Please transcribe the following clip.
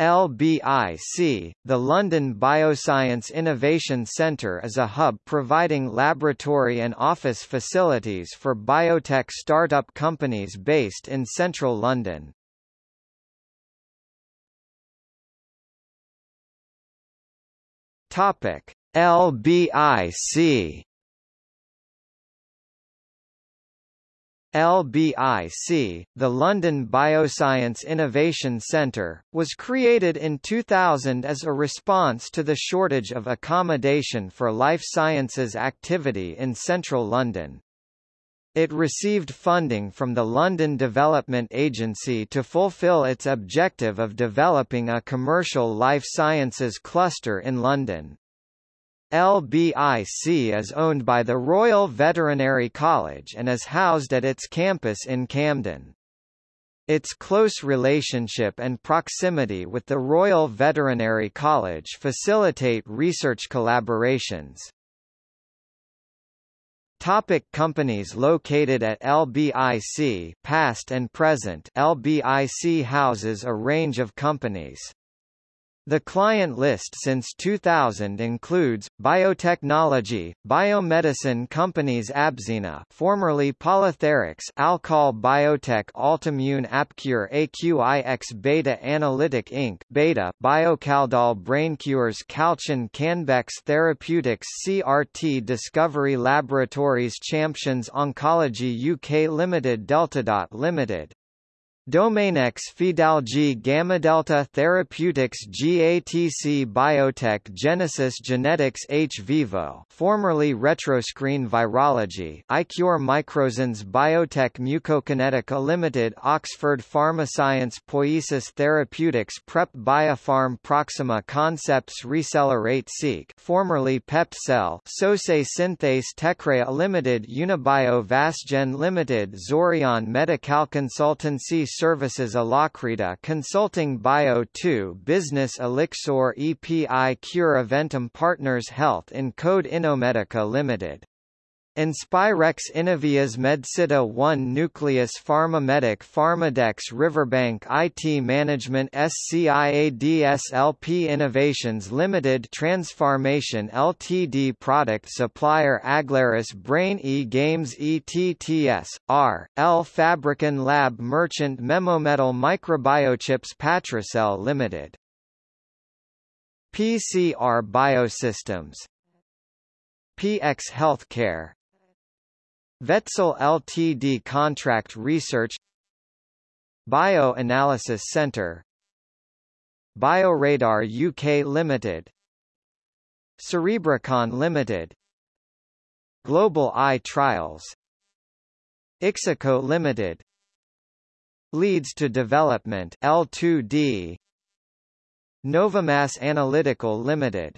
LBIC, the London Bioscience Innovation Centre is a hub providing laboratory and office facilities for biotech startup companies based in central London. LBIC LBIC, the London Bioscience Innovation Centre, was created in 2000 as a response to the shortage of accommodation for life sciences activity in central London. It received funding from the London Development Agency to fulfil its objective of developing a commercial life sciences cluster in London. LBIC is owned by the Royal Veterinary College and is housed at its campus in Camden. Its close relationship and proximity with the Royal Veterinary College facilitate research collaborations. Topic companies located at LBIC past and present LBIC houses a range of companies. The client list since 2000 includes biotechnology, biomedicine companies Abzena, formerly PolyTherics, Alcol Biotech, Altimmune Apcure, AQIX Beta Analytic Inc. Beta, Biocaldol BrainCures, Calchin Canbex Therapeutics, CRT Discovery Laboratories, Champions Oncology UK Limited, Deltadot Limited. Domainex Fidalgi Gamma Delta Therapeutics GATC Biotech Genesis Genetics hVIVO formerly Retroscreen Virology iCure Microzins Biotech Mucokinetica Limited Oxford Pharmascience Poiesis Therapeutics Prep Biopharm Proxima Concepts Reseller 8 Seek formerly PepTcell Sose Synthase Tecrea Limited Unibio Vasgen Limited Zorion Medical Consultancy Services Alacrita Consulting Bio 2 Business Elixir EPI Cure Eventum Partners Health in Code Innomedica Limited Inspirex Innovias Medsita 1 Nucleus Pharmamedic Pharmadex Riverbank IT Management SCIADSLP Innovations Limited Transformation Ltd Product Supplier Aglaris Brain E Games ETTS, R, L Fabricant Lab Merchant Memometal Microbiochips Patricel Limited. PCR Biosystems. PX Healthcare Vetzel Ltd Contract Research Bioanalysis Centre Bioradar UK Limited Cerebricon Limited Global Eye Trials Ixico Limited Leads to Development L2D Novamass Analytical Limited